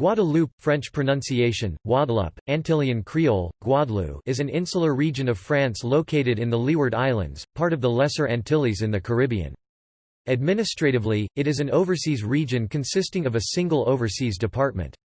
Guadeloupe, French pronunciation, Guadeloupe, Antillean Creole, Guadeloupe is an insular region of France located in the Leeward Islands, part of the Lesser Antilles in the Caribbean. Administratively, it is an overseas region consisting of a single overseas department.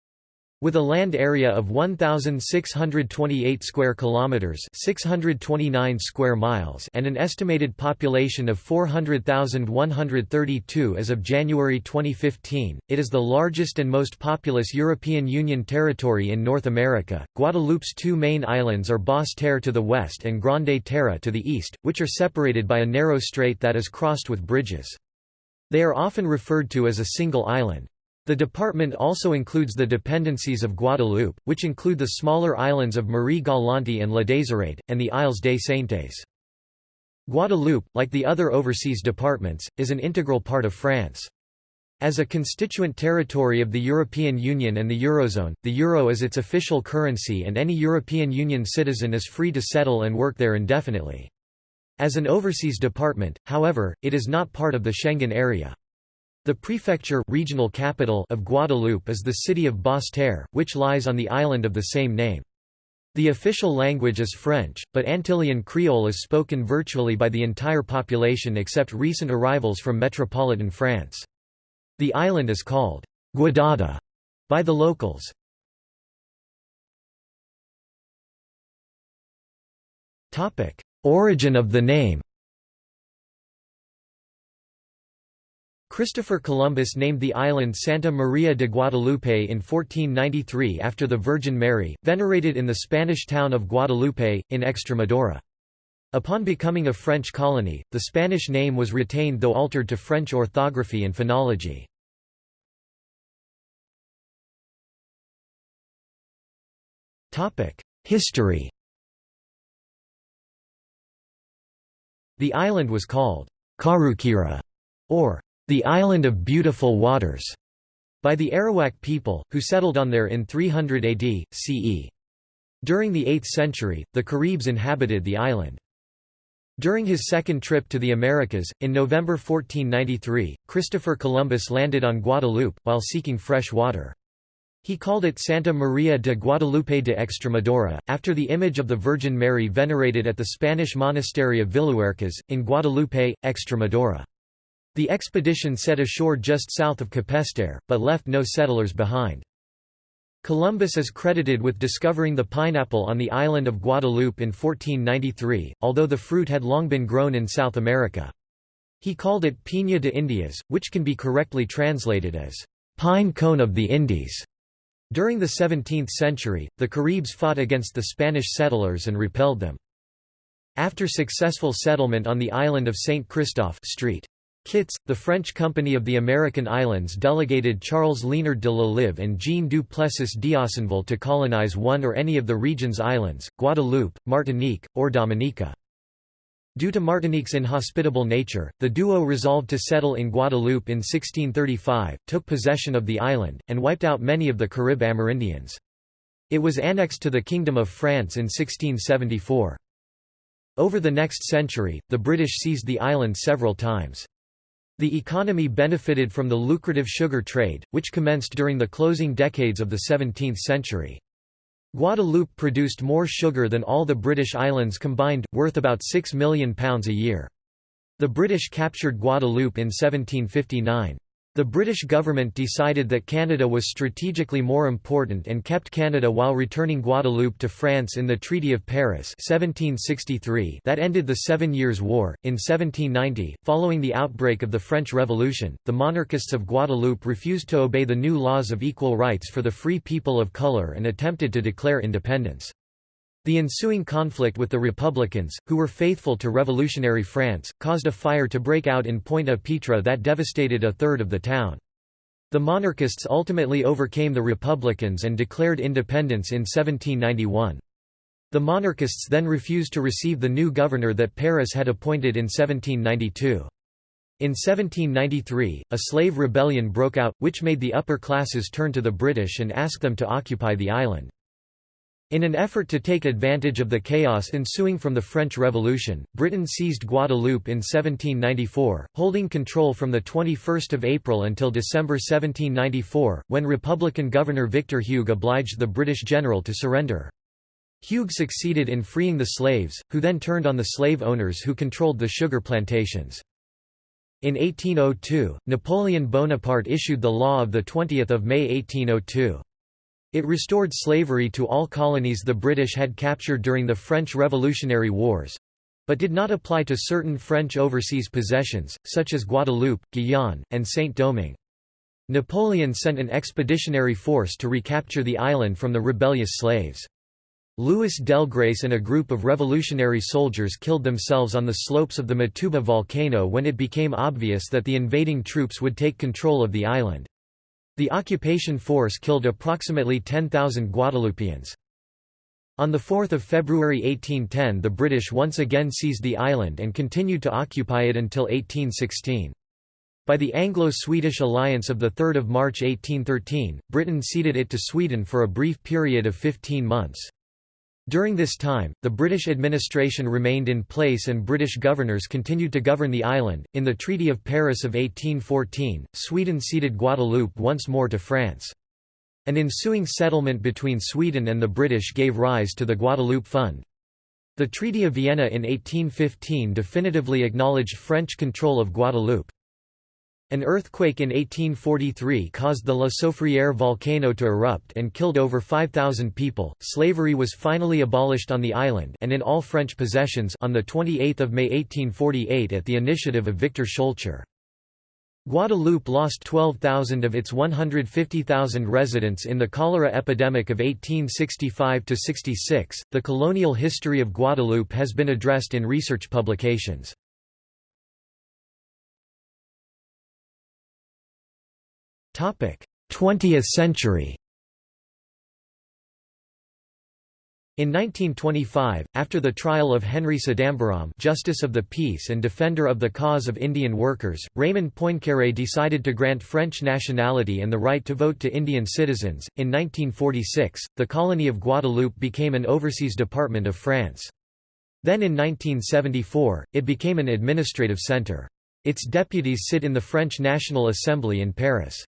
With a land area of 1628 square kilometers, 629 square miles, and an estimated population of 400,132 as of January 2015, it is the largest and most populous European Union territory in North America. Guadeloupe's two main islands are Basse-Terre to the west and Grande Terre to the east, which are separated by a narrow strait that is crossed with bridges. They are often referred to as a single island. The department also includes the dependencies of Guadeloupe, which include the smaller islands of Marie-Galante and La Désirade, and the Isles des Saintes. Guadeloupe, like the other overseas departments, is an integral part of France. As a constituent territory of the European Union and the Eurozone, the euro is its official currency and any European Union citizen is free to settle and work there indefinitely. As an overseas department, however, it is not part of the Schengen area. The prefecture regional capital of Guadeloupe is the city of Basse-Terre, which lies on the island of the same name. The official language is French, but Antillean Creole is spoken virtually by the entire population except recent arrivals from metropolitan France. The island is called Guadada by the locals. Origin of the name Christopher Columbus named the island Santa Maria de Guadalupe in 1493 after the Virgin Mary, venerated in the Spanish town of Guadalupe, in Extremadura. Upon becoming a French colony, the Spanish name was retained though altered to French orthography and phonology. History The island was called Karukera, or the Island of Beautiful Waters, by the Arawak people, who settled on there in 300 AD, CE. During the 8th century, the Caribs inhabited the island. During his second trip to the Americas, in November 1493, Christopher Columbus landed on Guadeloupe, while seeking fresh water. He called it Santa Maria de Guadalupe de Extremadura, after the image of the Virgin Mary venerated at the Spanish monastery of Villuercas, in Guadalupe, Extremadura. The expedition set ashore just south of Capesterre, but left no settlers behind. Columbus is credited with discovering the pineapple on the island of Guadeloupe in 1493, although the fruit had long been grown in South America. He called it Piña de Indias, which can be correctly translated as pine cone of the Indies. During the 17th century, the Caribs fought against the Spanish settlers and repelled them. After successful settlement on the island of Saint Christophe Street. Kitts, the French Company of the American Islands delegated Charles Liénard de L'Olive and Jean du Plessis to colonize one or any of the region's islands, Guadeloupe, Martinique, or Dominica. Due to Martinique's inhospitable nature, the duo resolved to settle in Guadeloupe in 1635, took possession of the island, and wiped out many of the Carib Amerindians. It was annexed to the Kingdom of France in 1674. Over the next century, the British seized the island several times. The economy benefited from the lucrative sugar trade, which commenced during the closing decades of the 17th century. Guadeloupe produced more sugar than all the British islands combined, worth about £6 million a year. The British captured Guadeloupe in 1759. The British government decided that Canada was strategically more important and kept Canada while returning Guadeloupe to France in the Treaty of Paris 1763 that ended the Seven Years' War. In 1790, following the outbreak of the French Revolution, the monarchists of Guadeloupe refused to obey the new laws of equal rights for the free people of colour and attempted to declare independence. The ensuing conflict with the Republicans, who were faithful to revolutionary France, caused a fire to break out in Pointe-à-Pitre that devastated a third of the town. The monarchists ultimately overcame the Republicans and declared independence in 1791. The monarchists then refused to receive the new governor that Paris had appointed in 1792. In 1793, a slave rebellion broke out, which made the upper classes turn to the British and ask them to occupy the island. In an effort to take advantage of the chaos ensuing from the French Revolution, Britain seized Guadeloupe in 1794, holding control from 21 April until December 1794, when Republican Governor Victor Hugues obliged the British general to surrender. Hugues succeeded in freeing the slaves, who then turned on the slave owners who controlled the sugar plantations. In 1802, Napoleon Bonaparte issued the law of 20 May 1802. It restored slavery to all colonies the British had captured during the French Revolutionary Wars—but did not apply to certain French overseas possessions, such as Guadeloupe, Guyane, and Saint-Domingue. Napoleon sent an expeditionary force to recapture the island from the rebellious slaves. Louis Delgrès and a group of revolutionary soldiers killed themselves on the slopes of the Matouba volcano when it became obvious that the invading troops would take control of the island. The occupation force killed approximately 10,000 Guadeloupeans. On 4 February 1810 the British once again seized the island and continued to occupy it until 1816. By the Anglo-Swedish alliance of 3 March 1813, Britain ceded it to Sweden for a brief period of 15 months. During this time, the British administration remained in place and British governors continued to govern the island. In the Treaty of Paris of 1814, Sweden ceded Guadeloupe once more to France. An ensuing settlement between Sweden and the British gave rise to the Guadeloupe Fund. The Treaty of Vienna in 1815 definitively acknowledged French control of Guadeloupe. An earthquake in 1843 caused the La Soufrière volcano to erupt and killed over 5,000 people. Slavery was finally abolished on the island and in all French possessions on the 28th of May 1848 at the initiative of Victor Schœlcher. Guadeloupe lost 12,000 of its 150,000 residents in the cholera epidemic of 1865 to 66. The colonial history of Guadeloupe has been addressed in research publications. 20th century In 1925, after the trial of Henry Sidambarom Justice of the Peace and defender of the cause of Indian workers, Raymond Poincaré decided to grant French nationality and the right to vote to Indian citizens. In 1946, the colony of Guadeloupe became an overseas department of France. Then in 1974, it became an administrative centre. Its deputies sit in the French National Assembly in Paris.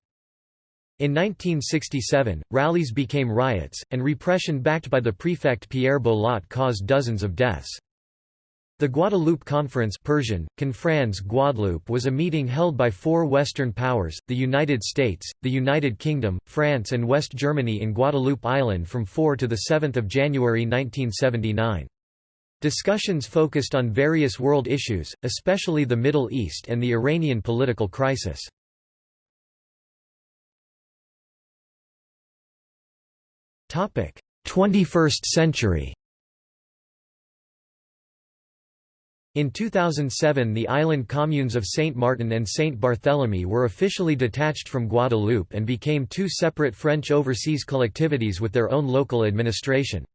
In 1967, rallies became riots, and repression backed by the prefect Pierre Bolotte caused dozens of deaths. The Guadeloupe Conference Persian, Confrans Guadeloupe was a meeting held by four Western powers, the United States, the United Kingdom, France and West Germany in Guadeloupe Island from 4 to 7 January 1979. Discussions focused on various world issues, especially the Middle East and the Iranian political crisis. 21st century In 2007 the island communes of Saint Martin and Saint Barthélemy were officially detached from Guadeloupe and became two separate French overseas collectivities with their own local administration.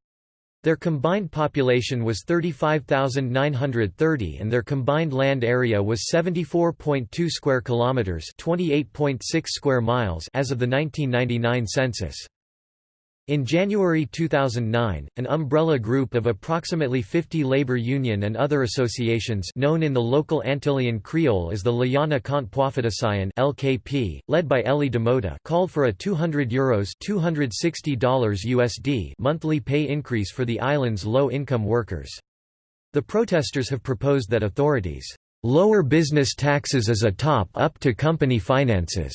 Their combined population was 35,930 and their combined land area was 74.2 square kilometers, 28.6 square miles as of the 1999 census. In January 2009, an umbrella group of approximately 50 labor union and other associations known in the local Antillean Creole as the Liyannaj Kont LKP, led by Elie Domota called for a €200 Euros $260 USD monthly pay increase for the island's low-income workers. The protesters have proposed that authorities lower business taxes as a top-up to company finances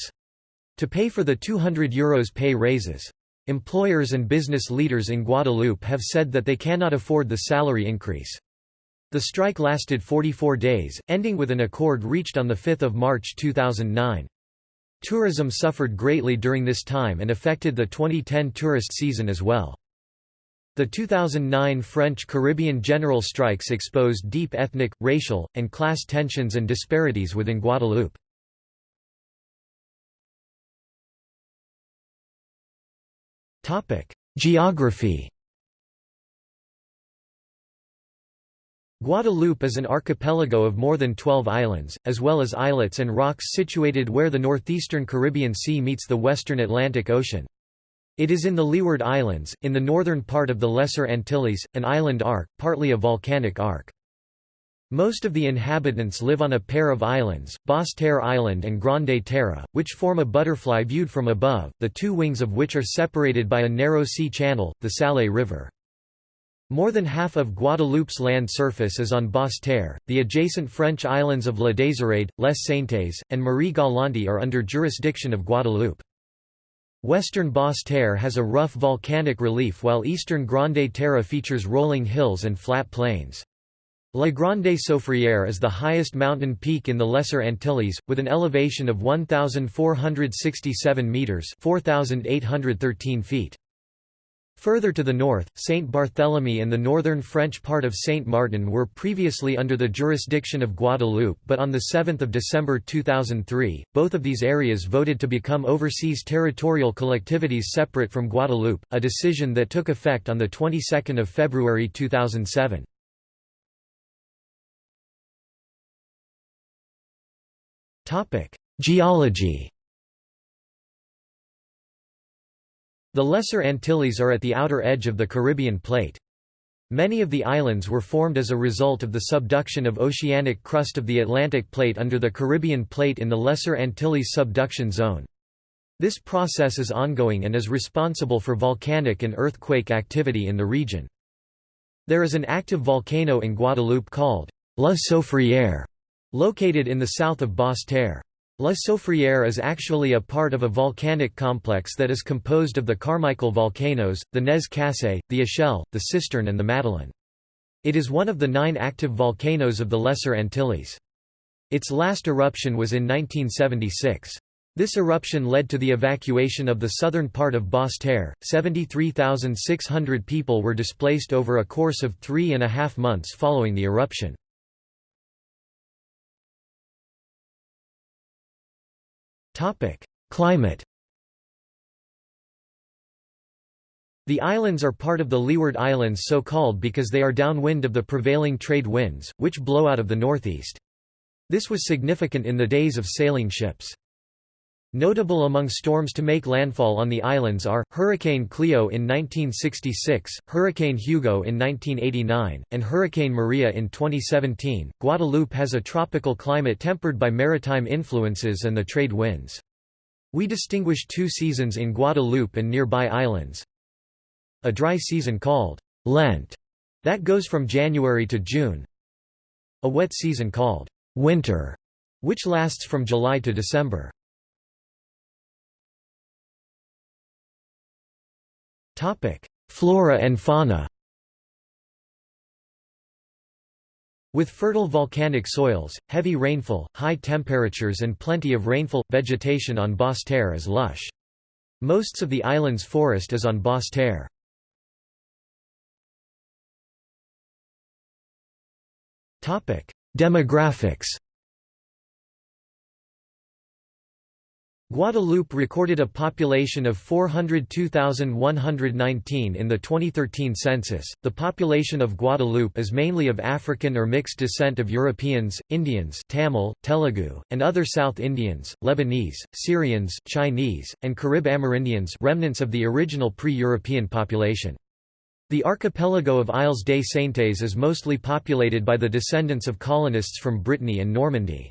to pay for the €200 Euros pay raises. Employers and business leaders in Guadeloupe have said that they cannot afford the salary increase. The strike lasted 44 days, ending with an accord reached on 5 March 2009. Tourism suffered greatly during this time and affected the 2010 tourist season as well. The 2009 French Caribbean general strikes exposed deep ethnic, racial, and class tensions and disparities within Guadeloupe. Geography Guadeloupe is an archipelago of more than 12 islands, as well as islets and rocks situated where the northeastern Caribbean Sea meets the western Atlantic Ocean. It is in the Leeward Islands, in the northern part of the Lesser Antilles, an island arc, partly a volcanic arc. Most of the inhabitants live on a pair of islands, Basse Terre Island and Grande Terre, which form a butterfly viewed from above, the two wings of which are separated by a narrow sea channel, the Salé River. More than half of Guadeloupe's land surface is on Basse Terre. The adjacent French islands of La Désirade, Les Saintes, and Marie Galante are under jurisdiction of Guadeloupe. Western Basse Terre has a rough volcanic relief while eastern Grande Terre features rolling hills and flat plains. La Grande Soufrière is the highest mountain peak in the Lesser Antilles, with an elevation of 1,467 metres 4,813 feet. Further to the north, Saint Barthélemy and the northern French part of Saint Martin were previously under the jurisdiction of Guadeloupe but on 7 December 2003, both of these areas voted to become overseas territorial collectivities separate from Guadeloupe, a decision that took effect on the 22nd of February 2007. Geology The Lesser Antilles are at the outer edge of the Caribbean plate. Many of the islands were formed as a result of the subduction of oceanic crust of the Atlantic plate under the Caribbean plate in the Lesser Antilles subduction zone. This process is ongoing and is responsible for volcanic and earthquake activity in the region. There is an active volcano in Guadeloupe called La Soufrière, located in the south of Basse Terre. La Soufrière is actually a part of a volcanic complex that is composed of the Carmichael volcanoes, the Nez Cassé, the Échelle, the Cistern and the Madeleine. It is one of the nine active volcanoes of the Lesser Antilles. Its last eruption was in 1976. This eruption led to the evacuation of the southern part of Basse Terre. 73,600 people were displaced over a course of three and a half months following the eruption. Topic: Climate. The islands are part of the Leeward Islands so called because they are downwind of the prevailing trade winds, which blow out of the northeast. This was significant in the days of sailing ships. Notable among storms to make landfall on the islands are, Hurricane Cleo in 1966, Hurricane Hugo in 1989, and Hurricane Maria in 2017. Guadeloupe has a tropical climate tempered by maritime influences and the trade winds. We distinguish two seasons in Guadeloupe and nearby islands. A dry season called Lent, that goes from January to June. A wet season called winter, which lasts from July to December. Flora and fauna With fertile volcanic soils, heavy rainfall, high temperatures and plenty of rainfall, vegetation on Basse Terre is lush. Most of the island's forest is on Basse Terre. Demographics Guadeloupe recorded a population of 402,119 in the 2013 census. The population of Guadeloupe is mainly of African or mixed descent of Europeans, Indians, Tamil, Telugu, and other South Indians, Lebanese, Syrians, Chinese, and Carib Amerindians, remnants of the original pre-European population. The archipelago of Isles des Saintes is mostly populated by the descendants of colonists from Brittany and Normandy.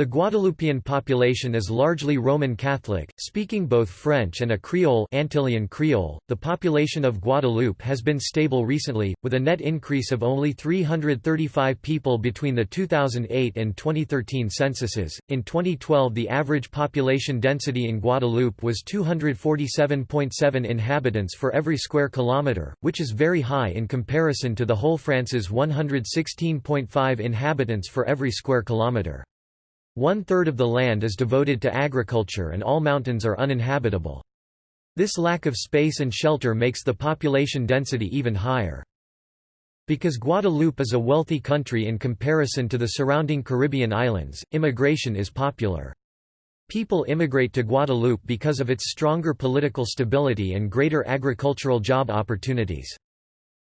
The Guadeloupean population is largely Roman Catholic, speaking both French and a Creole Antillean Creole. .The population of Guadeloupe has been stable recently, with a net increase of only 335 people between the 2008 and 2013 censuses. In 2012 the average population density in Guadeloupe was 247.7 inhabitants for every square kilometre, which is very high in comparison to the whole France's 116.5 inhabitants for every square kilometre. One-third of the land is devoted to agriculture and all mountains are uninhabitable. This lack of space and shelter makes the population density even higher. Because Guadeloupe is a wealthy country in comparison to the surrounding Caribbean islands, immigration is popular. People immigrate to Guadeloupe because of its stronger political stability and greater agricultural job opportunities.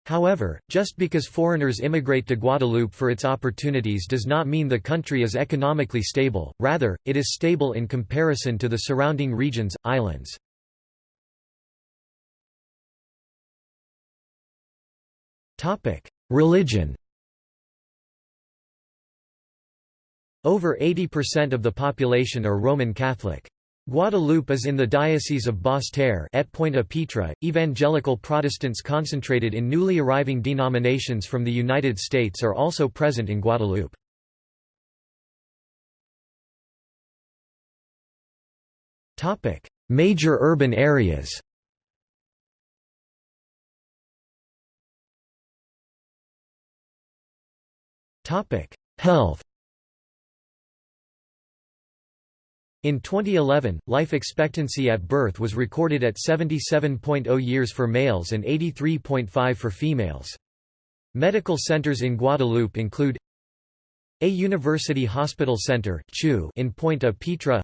However, just because foreigners immigrate to Guadeloupe for its opportunities does not mean the country is economically stable, rather, it is stable in comparison to the surrounding regions, islands. Religion Over 80% of the population are Roman Catholic. Guadeloupe is in the Diocese of Basse-Terre et Pointe-à-Pitre. Evangelical Protestants concentrated in newly arriving denominations from the United States are also present in Guadeloupe. Major urban areas Health In 2011, life expectancy at birth was recorded at 77.0 years for males and 83.5 for females. Medical centers in Guadeloupe include a University Hospital Center in Pointe-à-Pitre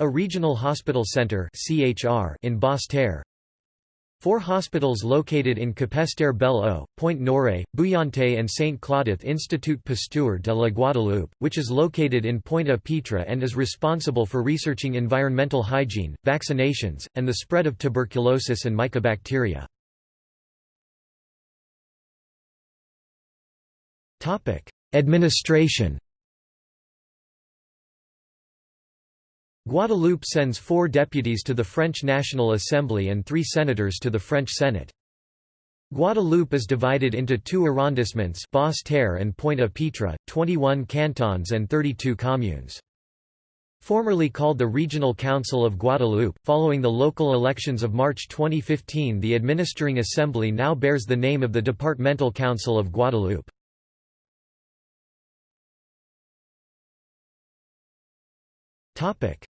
a Regional Hospital Center in Basse-Terre Four hospitals located in Capesterre Belle-Eau, Pointe-Noire, Bouillante and Saint Claudith Institut Pasteur de la Guadeloupe, which is located in Pointe-à-Pitre and is responsible for researching environmental hygiene, vaccinations, and the spread of tuberculosis and mycobacteria. Administration Guadeloupe sends four deputies to the French National Assembly and three senators to the French Senate. Guadeloupe is divided into two arrondissements Basse-Terre and Pointe-à-Pitre, 21 cantons and 32 communes. Formerly called the Regional Council of Guadeloupe, following the local elections of March 2015 the administering assembly now bears the name of the Departmental Council of Guadeloupe.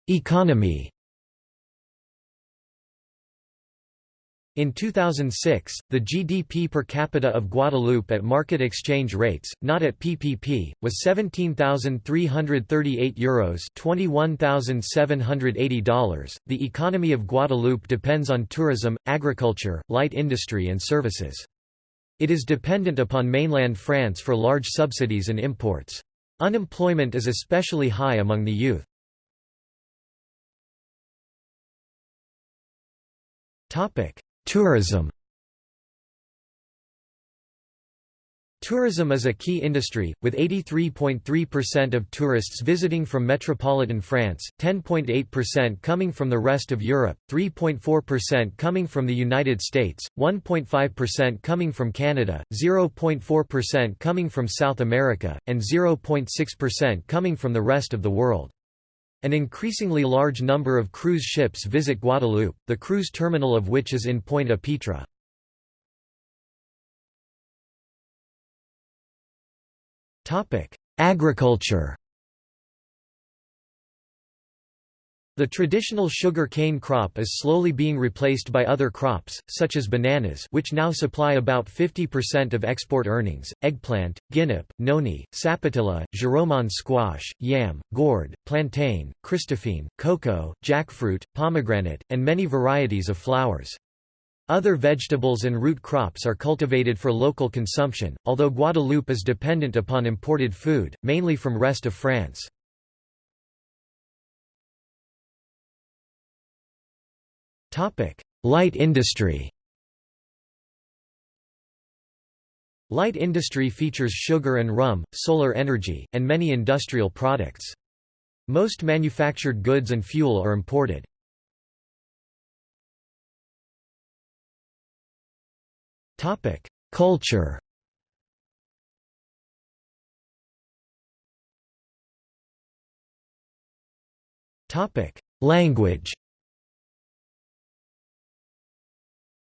Economy In 2006, the GDP per capita of Guadeloupe at market exchange rates, not at PPP, was 17,338 euros, $21,780. The economy of Guadeloupe depends on tourism, agriculture, light industry and services. It is dependent upon mainland France for large subsidies and imports. Unemployment is especially high among the youth. Topic: Tourism. Tourism is a key industry, with 83.3% of tourists visiting from metropolitan France, 10.8% coming from the rest of Europe, 3.4% coming from the United States, 1.5% coming from Canada, 0.4% coming from South America, and 0.6% coming from the rest of the world. An increasingly large number of cruise ships visit Guadeloupe, the cruise terminal of which is in Pointe-à-Pitre. Agriculture The traditional sugar cane crop is slowly being replaced by other crops, such as bananas which now supply about 50% of export earnings, eggplant, guinnep, noni, sapotilla, giromon squash, yam, gourd, plantain, christophine, cocoa, jackfruit, pomegranate, and many varieties of flowers. Other vegetables and root crops are cultivated for local consumption, although Guadeloupe is dependent upon imported food, mainly from rest of France. Light industry Light industry features sugar and rum, solar energy, and many industrial products. Most manufactured goods and fuel are imported. Culture Language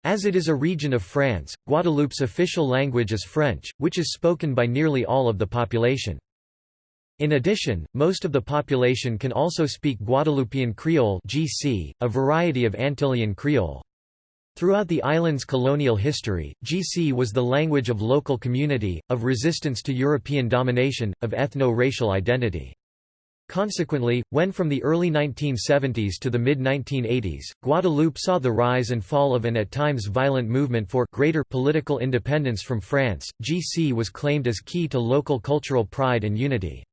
As it is a region of France, Guadeloupe's official language is French, which is spoken by nearly all of the population. In addition, most of the population can also speak Guadeloupean Creole (GC), a variety of Antillean Creole. Throughout the island's colonial history, GC was the language of local community, of resistance to European domination, of ethno-racial identity. Consequently, when from the early 1970s to the mid-1980s, Guadeloupe saw the rise and fall of an at times violent movement for greater political independence from France, GC was claimed as key to local cultural pride and unity.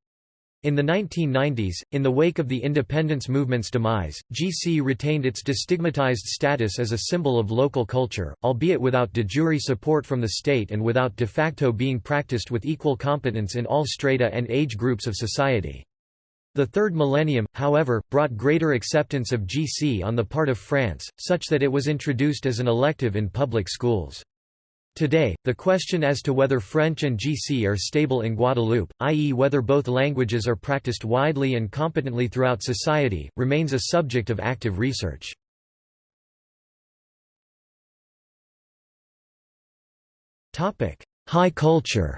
In the 1990s, in the wake of the independence movement's demise, GC retained its destigmatized status as a symbol of local culture, albeit without de jure support from the state and without de facto being practiced with equal competence in all strata and age groups of society. The third millennium, however, brought greater acceptance of GC on the part of France, such that it was introduced as an elective in public schools. Today, the question as to whether French and GC are stable in Guadeloupe, i.e. whether both languages are practiced widely and competently throughout society, remains a subject of active research. High culture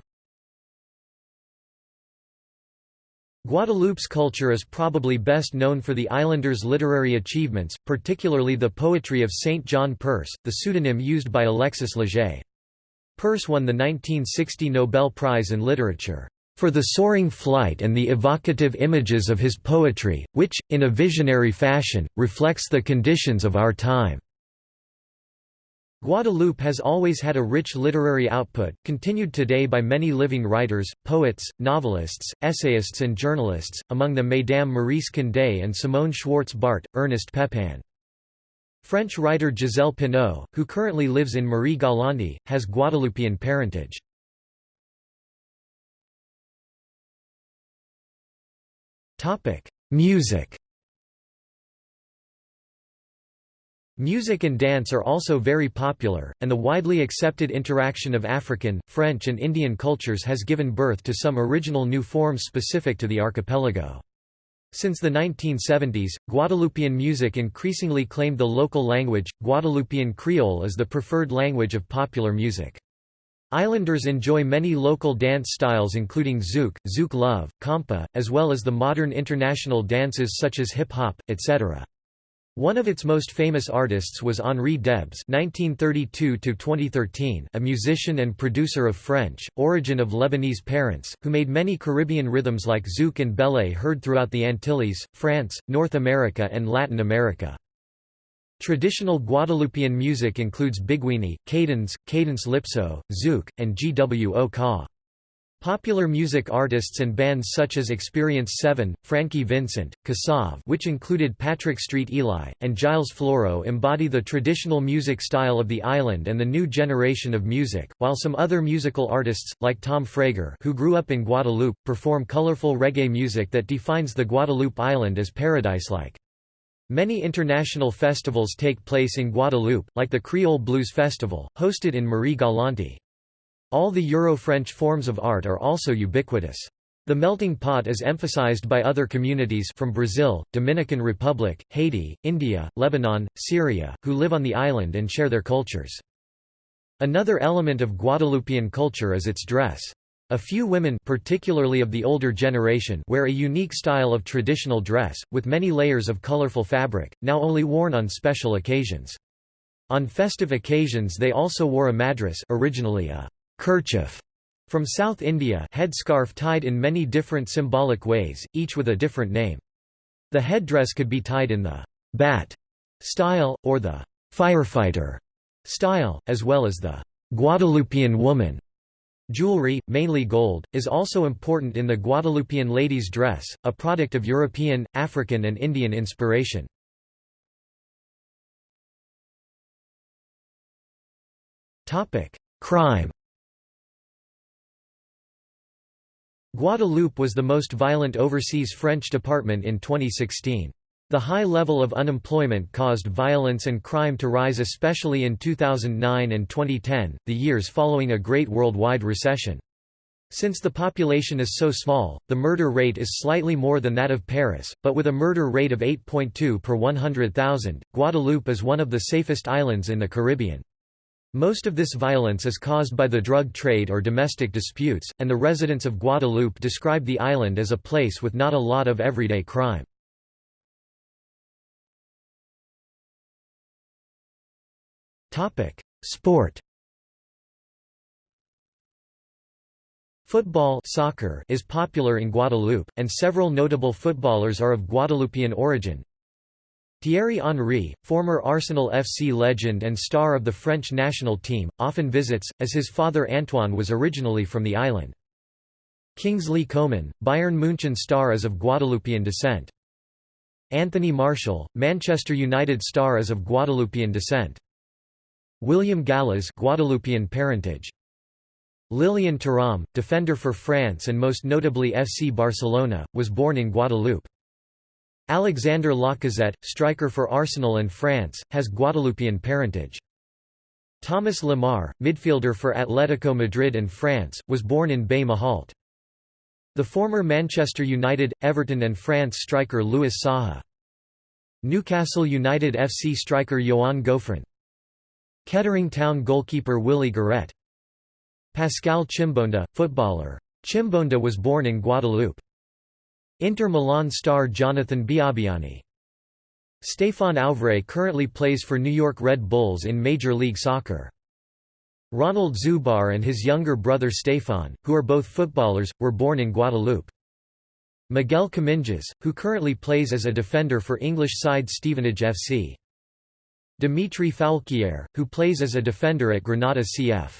Guadeloupe's culture is probably best known for the islanders' literary achievements, particularly the poetry of Saint John Perse, the pseudonym used by Alexis Leger. Perse won the 1960 Nobel Prize in Literature for the soaring flight and the evocative images of his poetry, which, in a visionary fashion, reflects the conditions of our time." Guadeloupe has always had a rich literary output, continued today by many living writers, poets, novelists, essayists and journalists, among them Mesdames Maryse Condé and Simone Schwartz-Bart, Ernest Pepin. French writer Gisèle Pineau, who currently lives in Marie-Galante, has Guadeloupean parentage. Music Music and dance are also very popular, and the widely accepted interaction of African, French and Indian cultures has given birth to some original new forms specific to the archipelago. Since the 1970s, Guadeloupean music increasingly claimed the local language. Guadeloupean Creole is the preferred language of popular music. Islanders enjoy many local dance styles including zouk, zouk love, compa, as well as the modern international dances such as hip-hop, etc. One of its most famous artists was Henri Debs (1932–2013), a musician and producer of French, origin of Lebanese parents, who made many Caribbean rhythms like zouk and belé heard throughout the Antilles, France, North America, and Latin America. Traditional Guadeloupean music includes biguine, cadence, cadence lypso, zouk, and gwo ka. Popular music artists and bands such as Experience 7, Frankie Vincent, Kassav which included Patrick Street Eli, and Gilles Floro embody the traditional music style of the island and the new generation of music, while some other musical artists, like Tom Frager who grew up in Guadeloupe, perform colorful reggae music that defines the Guadeloupe island as paradise-like. Many international festivals take place in Guadeloupe, like the Creole Blues Festival, hosted in Marie-Galante. All the Euro-French forms of art are also ubiquitous. The melting pot is emphasized by other communities from Brazil, Dominican Republic, Haiti, India, Lebanon, Syria, who live on the island and share their cultures. Another element of Guadeloupean culture is its dress. A few women particularly of the older generation wear a unique style of traditional dress, with many layers of colorful fabric, now only worn on special occasions. On festive occasions they also wore a madras originally a kerchief from South India headscarf tied in many different symbolic ways, each with a different name. The headdress could be tied in the bat style, or the firefighter style, as well as the Guadeloupean woman. Jewelry, mainly gold, is also important in the Guadeloupean lady's dress, a product of European, African and Indian inspiration. Crime Guadeloupe was the most violent overseas French department in 2016. The high level of unemployment caused violence and crime to rise especially in 2009 and 2010, the years following a great worldwide recession. Since the population is so small, the murder rate is slightly more than that of Paris, but with a murder rate of 8.2 per 100,000, Guadeloupe is one of the safest islands in the Caribbean. Most of this violence is caused by the drug trade or domestic disputes, and the residents of Guadeloupe describe the island as a place with not a lot of everyday crime. Sport Football soccer is popular in Guadeloupe, and several notable footballers are of Guadeloupean origin, Thierry Henry, former Arsenal FC legend and star of the French national team, often visits, as his father Antoine was originally from the island. Kingsley Coman, Bayern München star is of Guadeloupean descent. Anthony Martial, Manchester United star is of Guadeloupean descent. William Gallas Guadeloupean parentage. Lilian Thuram, defender for France and most notably FC Barcelona, was born in Guadeloupe. Alexander Lacazette, striker for Arsenal and France, has Guadeloupean parentage. Thomas Lemar, midfielder for Atletico Madrid and France, was born in Baie Mahault. The former Manchester United, Everton and France striker Louis Saha. Newcastle United FC striker Yoann Gouffran. Kettering Town goalkeeper Willy Gueret. Pascal Chimbonda, footballer. Chimbonda was born in Guadeloupe. Inter Milan star Jonathan Biabiany. Stefan Auvray currently plays for New York Red Bulls in Major League Soccer. Ronald Zubar and his younger brother Stefan, who are both footballers, were born in Guadeloupe. Miguel Comminges, who currently plays as a defender for English side Stevenage FC. Dimitri Foulquier, who plays as a defender at Granada CF.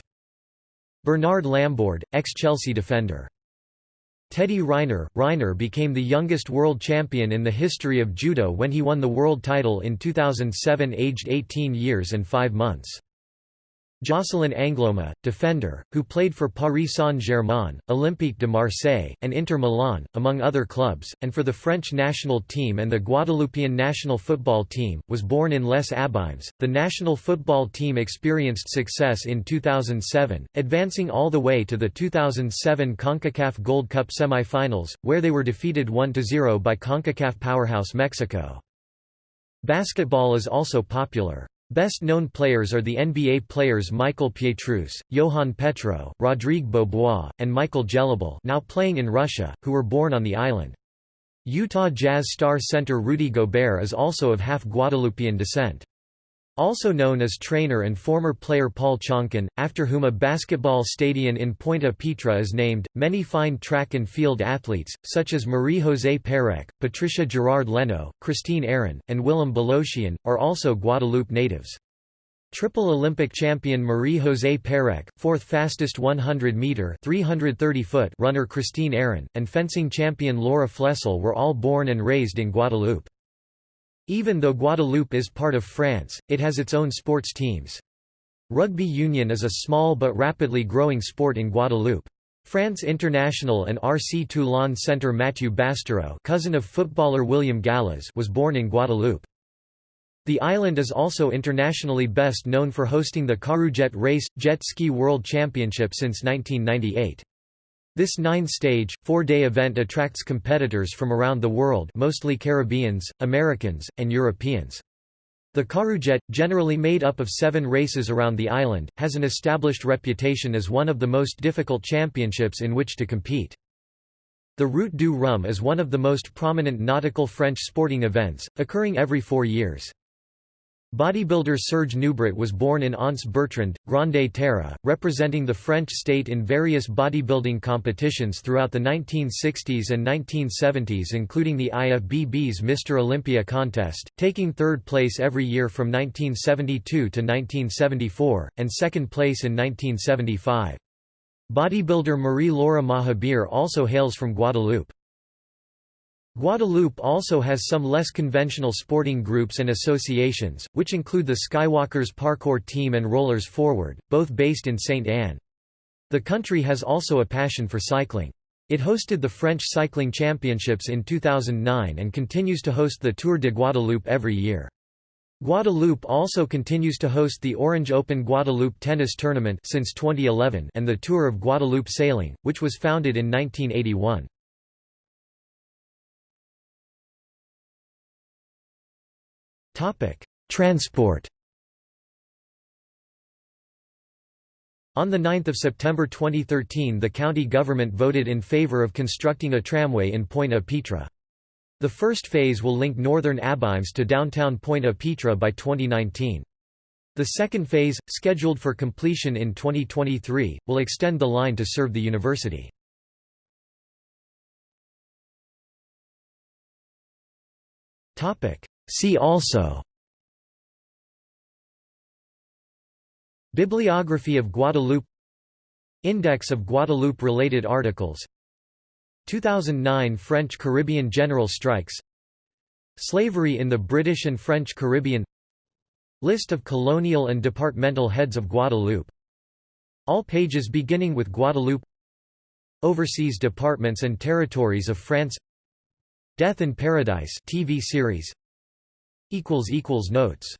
Bernard Lambourde, ex-Chelsea defender. Teddy Riner Riner became the youngest world champion in the history of judo when he won the world title in 2007 aged 18 years and 5 months. Jocelyn Angloma, defender, who played for Paris Saint-Germain, Olympique de Marseille, and Inter Milan, among other clubs, and for the French national team and the Guadeloupean national football team, was born in Les Abymes. The national football team experienced success in 2007, advancing all the way to the 2007 CONCACAF Gold Cup semi-finals, where they were defeated 1–0 by CONCACAF powerhouse Mexico. Basketball is also popular. Best known players are the NBA players Michael Pietrus, Johan Petro, Rodrigue Beaubois, and Michael Gelabale now playing in Russia, who were born on the island. Utah Jazz star center Rudy Gobert is also of half Guadeloupean descent. Also known as trainer and former player Paul Chonkin, after whom a basketball stadium in Pointe-à-Pitre is named, many fine track and field athletes, such as Marie-José Pérec, Patricia Girard Léno, Christine Arron, and Wilhem Belocian, are also Guadeloupe natives. Triple Olympic champion Marie-José Pérec, fourth fastest 100-meter runner Christine Arron, and fencing champion Laura Flessel were all born and raised in Guadeloupe. Even though Guadeloupe is part of France, it has its own sports teams. Rugby union is a small but rapidly growing sport in Guadeloupe. France International and RC Toulon center Mathieu Bastareaud cousin of footballer William Gallas was born in Guadeloupe. The island is also internationally best known for hosting the Karujet Race, jet ski world championship since 1998. This nine-stage, four-day event attracts competitors from around the world mostly Caribbeans, Americans, and Europeans. The Karujet, generally made up of seven races around the island, has an established reputation as one of the most difficult championships in which to compete. The Route du Rhum is one of the most prominent nautical French sporting events, occurring every four years. Bodybuilder Serge Nubret was born in Anse Bertrand, Grande Terre, representing the French state in various bodybuilding competitions throughout the 1960s and 1970s including the IFBB's Mr. Olympia contest, taking third place every year from 1972 to 1974, and second place in 1975. Bodybuilder Marie-Laure Mahabir also hails from Guadeloupe. Guadeloupe also has some less conventional sporting groups and associations, which include the Skywalkers Parkour Team and Rollers Forward, both based in Saint Anne. The country has also a passion for cycling. It hosted the French Cycling Championships in 2009 and continues to host the Tour de Guadeloupe every year. Guadeloupe also continues to host the Orange Open Guadeloupe Tennis Tournament since 2011 and the Tour of Guadeloupe Sailing, which was founded in 1981. Topic: Transport. On 9 September 2013 the county government voted in favor of constructing a tramway in Pointe-à-Pitre. The first phase will link northern Abymes to downtown Pointe-à-Pitre by 2019. The second phase, scheduled for completion in 2023, will extend the line to serve the university. See also Bibliography of Guadeloupe Index of Guadeloupe-related articles 2009 French Caribbean general strikes Slavery in the British and French Caribbean List of colonial and departmental heads of Guadeloupe All pages beginning with Guadeloupe Overseas departments and territories of France Death in Paradise TV series Notes